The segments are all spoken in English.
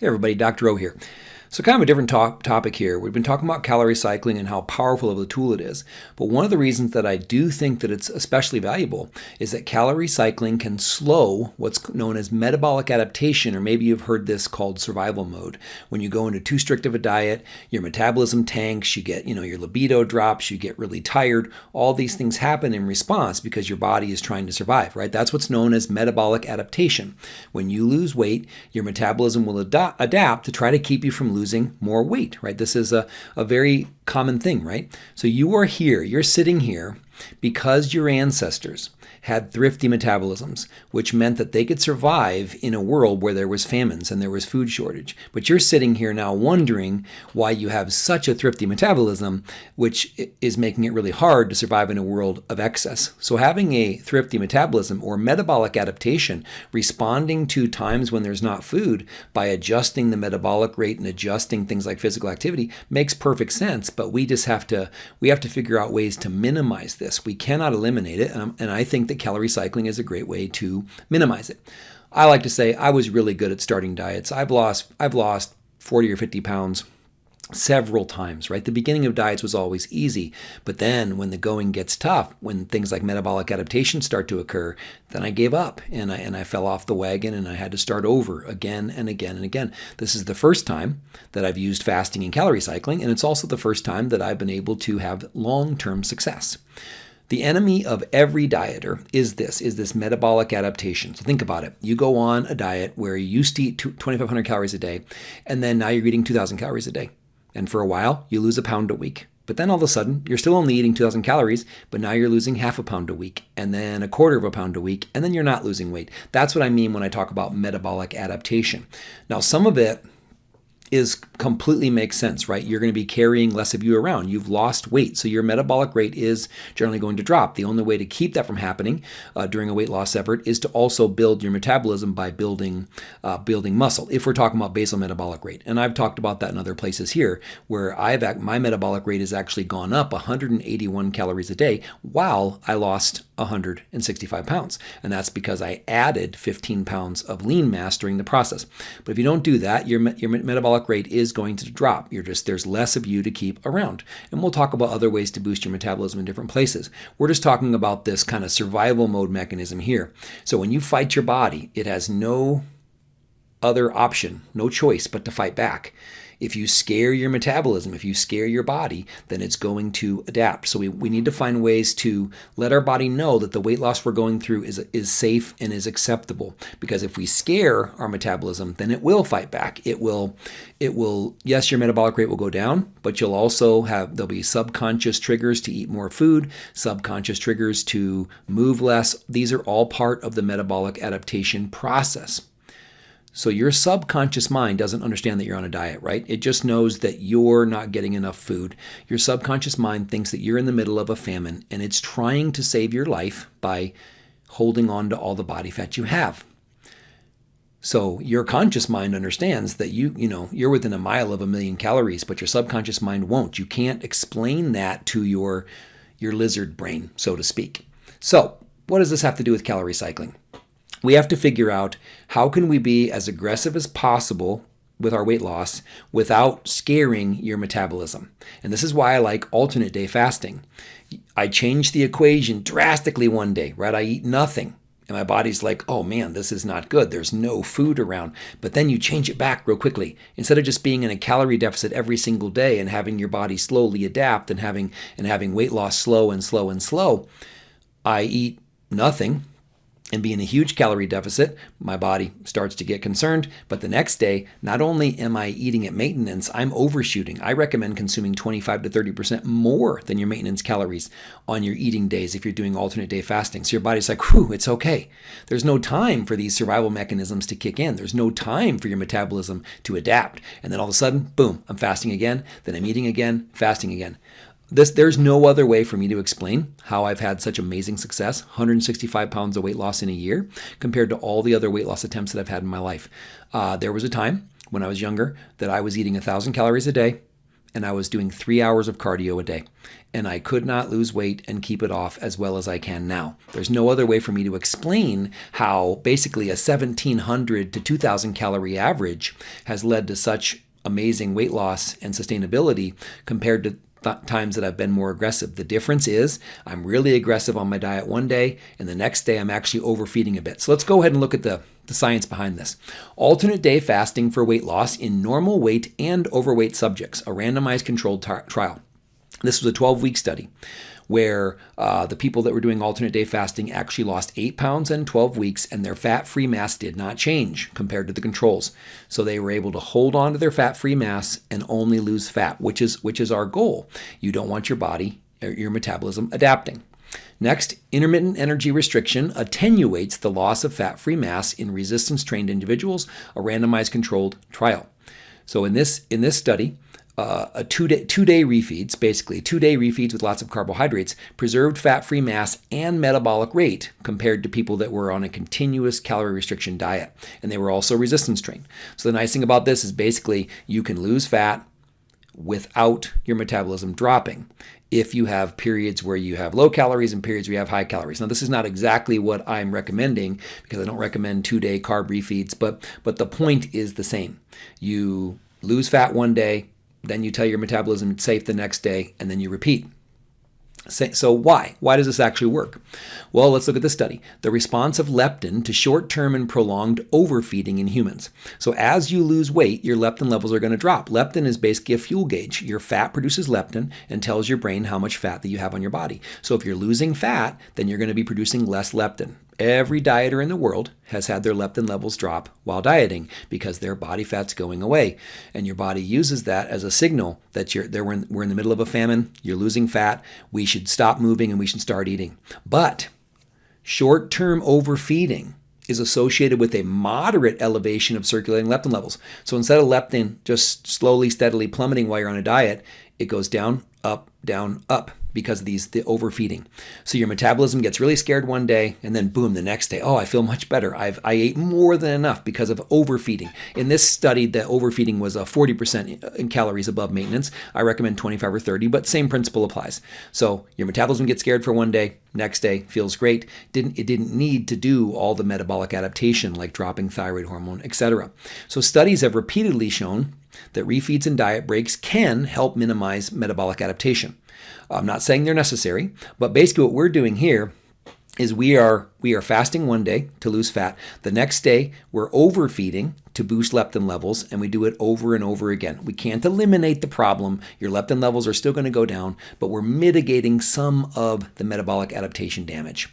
Hey everybody, Dr. O here. So kind of a different top topic here. We've been talking about calorie cycling and how powerful of a tool it is. But one of the reasons that I do think that it's especially valuable is that calorie cycling can slow what's known as metabolic adaptation, or maybe you've heard this called survival mode. When you go into too strict of a diet, your metabolism tanks, you get, you know, your libido drops, you get really tired. All these things happen in response because your body is trying to survive, right? That's what's known as metabolic adaptation. When you lose weight, your metabolism will ad adapt to try to keep you from losing more weight, right? This is a, a very common thing, right? So you are here, you're sitting here because your ancestors had thrifty metabolisms, which meant that they could survive in a world where there was famines and there was food shortage. But you're sitting here now wondering why you have such a thrifty metabolism, which is making it really hard to survive in a world of excess. So having a thrifty metabolism or metabolic adaptation, responding to times when there's not food by adjusting the metabolic rate and adjusting things like physical activity makes perfect sense, but we just have to we have to figure out ways to minimize this. We cannot eliminate it, and I think that calorie cycling is a great way to minimize it. I like to say I was really good at starting diets. I've lost I've lost 40 or 50 pounds several times, right? The beginning of diets was always easy, but then when the going gets tough, when things like metabolic adaptation start to occur, then I gave up and I and I fell off the wagon and I had to start over again and again and again. This is the first time that I've used fasting and calorie cycling, and it's also the first time that I've been able to have long-term success. The enemy of every dieter is this, is this metabolic adaptation. So think about it. You go on a diet where you used to eat 2,500 calories a day, and then now you're eating 2,000 calories a day. And for a while, you lose a pound a week. But then all of a sudden, you're still only eating 2,000 calories, but now you're losing half a pound a week, and then a quarter of a pound a week, and then you're not losing weight. That's what I mean when I talk about metabolic adaptation. Now, some of it is completely makes sense, right? You're going to be carrying less of you around. You've lost weight, so your metabolic rate is generally going to drop. The only way to keep that from happening uh, during a weight loss effort is to also build your metabolism by building uh, building muscle. If we're talking about basal metabolic rate, and I've talked about that in other places here, where I've my metabolic rate has actually gone up 181 calories a day while I lost 165 pounds, and that's because I added 15 pounds of lean mass during the process. But if you don't do that, your your metabolic metabolic rate is going to drop. You're just there's less of you to keep around. And we'll talk about other ways to boost your metabolism in different places. We're just talking about this kind of survival mode mechanism here. So when you fight your body, it has no other option, no choice but to fight back. If you scare your metabolism, if you scare your body, then it's going to adapt. So we, we need to find ways to let our body know that the weight loss we're going through is, is safe and is acceptable. Because if we scare our metabolism, then it will fight back. It will, it will, yes, your metabolic rate will go down, but you'll also have, there'll be subconscious triggers to eat more food, subconscious triggers to move less. These are all part of the metabolic adaptation process. So your subconscious mind doesn't understand that you're on a diet, right? It just knows that you're not getting enough food. Your subconscious mind thinks that you're in the middle of a famine and it's trying to save your life by holding on to all the body fat you have. So your conscious mind understands that you, you know, you're within a mile of a million calories, but your subconscious mind won't. You can't explain that to your your lizard brain, so to speak. So, what does this have to do with calorie cycling? We have to figure out how can we be as aggressive as possible with our weight loss without scaring your metabolism. And this is why I like alternate day fasting. I change the equation drastically one day, right? I eat nothing. And my body's like, oh man, this is not good. There's no food around. But then you change it back real quickly. Instead of just being in a calorie deficit every single day and having your body slowly adapt and having and having weight loss slow and slow and slow, I eat nothing and be in a huge calorie deficit, my body starts to get concerned. But the next day, not only am I eating at maintenance, I'm overshooting. I recommend consuming 25 to 30% more than your maintenance calories on your eating days if you're doing alternate day fasting. So your body's like, whew, it's okay. There's no time for these survival mechanisms to kick in. There's no time for your metabolism to adapt. And then all of a sudden, boom, I'm fasting again. Then I'm eating again, fasting again. This, there's no other way for me to explain how I've had such amazing success 165 pounds of weight loss in a year compared to all the other weight loss attempts that I've had in my life. Uh, there was a time when I was younger that I was eating 1,000 calories a day, and I was doing three hours of cardio a day. And I could not lose weight and keep it off as well as I can now. There's no other way for me to explain how basically a 1700 to 2000 calorie average has led to such amazing weight loss and sustainability compared to th- times that I've been more aggressive. The difference is I'm really aggressive on my diet one day, and the next day I'm actually overfeeding a bit. So let's go ahead and look at the, the science behind this. Alternate day fasting for weight loss in normal weight and overweight subjects, a randomized controlled tar- trial. This was a 12 week study where uh, the people that were doing alternate day fasting actually lost 8 pounds in 12 weeks and their fat free mass did not change compared to the controls. So they were able to hold on to their fat free mass and only lose fat, which is, which is our goal. You don't want your body, your metabolism adapting. Next, intermittent energy restriction attenuates the loss of fat free mass in resistance trained individuals, a randomized controlled trial. So in this, in this study, uh, a two day, two day refeeds, basically two day refeeds with lots of carbohydrates, preserved fat free mass and metabolic rate compared to people that were on a continuous calorie restriction diet. And they were also resistance trained. So the nice thing about this is basically you can lose fat without your metabolism dropping if you have periods where you have low calories and periods where you have high calories. Now, this is not exactly what I'm recommending because I don't recommend two day carb refeeds, but, but the point is the same. You lose fat one day, then you tell your metabolism it's safe the next day, and then you repeat. So why? Why does this actually work? Well, let's look at the study. The response of leptin to short-term and prolonged overfeeding in humans. So as you lose weight, your leptin levels are going to drop. Leptin is basically a fuel gauge. Your fat produces leptin and tells your brain how much fat that you have on your body. So if you're losing fat, then you're going to be producing less leptin. Every dieter in the world has had their leptin levels drop while dieting because their body fat's going away. And your body uses that as a signal that you're there we're in, we're in the middle of a famine, you're losing fat, we should stop moving and we should start eating. But short-term overfeeding is associated with a moderate elevation of circulating leptin levels. So instead of leptin just slowly, steadily plummeting while you're on a diet, it goes down, up, down, up because of these the overfeeding. So your metabolism gets really scared one day and then boom the next day, oh, I feel much better. I've I ate more than enough because of overfeeding. In this study, the overfeeding was uh, a 40% in calories above maintenance. I recommend 25 or 30, but same principle applies. So your metabolism gets scared for one day, next day feels great. Didn't it didn't need to do all the metabolic adaptation like dropping thyroid hormone, etc. So studies have repeatedly shown that refeeds and diet breaks can help minimize metabolic adaptation. I'm not saying they're necessary, but basically what we're doing here is we are we are fasting one day to lose fat. The next day we're overfeeding to boost leptin levels and we do it over and over again. We can't eliminate the problem. Your leptin levels are still going to go down, but we're mitigating some of the metabolic adaptation damage.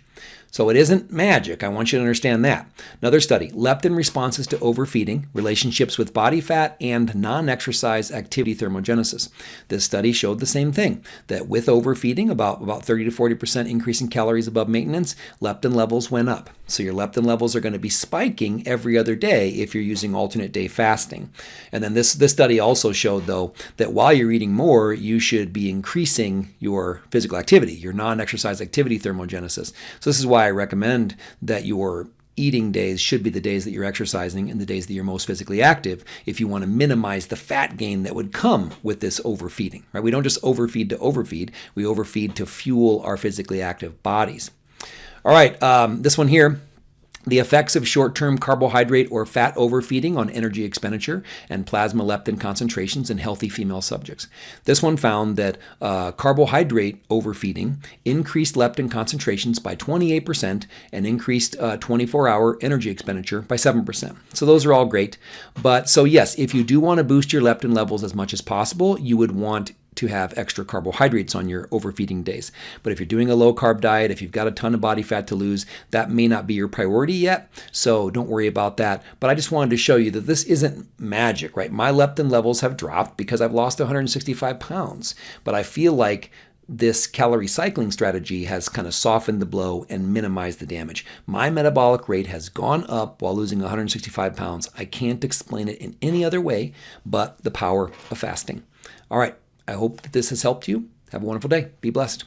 So it isn't magic. I want you to understand that. Another study, leptin responses to overfeeding, relationships with body fat and non-exercise activity thermogenesis. This study showed the same thing, that with overfeeding, about, about 30 to 40% increase in calories above maintenance, leptin levels went up. So your leptin levels are going to be spiking every other day if you're using alternate day fasting. And then this, this study also showed, though, that while you're eating more, you should be increasing your physical activity, your non-exercise activity thermogenesis. So this is why I recommend that your eating days should be the days that you're exercising and the days that you're most physically active if you want to minimize the fat gain that would come with this overfeeding right we don't just overfeed to overfeed we overfeed to fuel our physically active bodies all right um, this one here the effects of short-term carbohydrate or fat overfeeding on energy expenditure and plasma leptin concentrations in healthy female subjects. This one found that uh, carbohydrate overfeeding increased leptin concentrations by 28% and increased 24-hour uh, energy expenditure by 7%. So those are all great. But so yes, if you do want to boost your leptin levels as much as possible, you would want to have extra carbohydrates on your overfeeding days. But if you're doing a low carb diet, if you've got a ton of body fat to lose, that may not be your priority yet. So don't worry about that. But I just wanted to show you that this isn't magic, right? My leptin levels have dropped because I've lost 165 pounds. But I feel like this calorie cycling strategy has kind of softened the blow and minimized the damage. My metabolic rate has gone up while losing 165 pounds. I can't explain it in any other way but the power of fasting. All right, I hope that this has helped you. Have a wonderful day. Be blessed.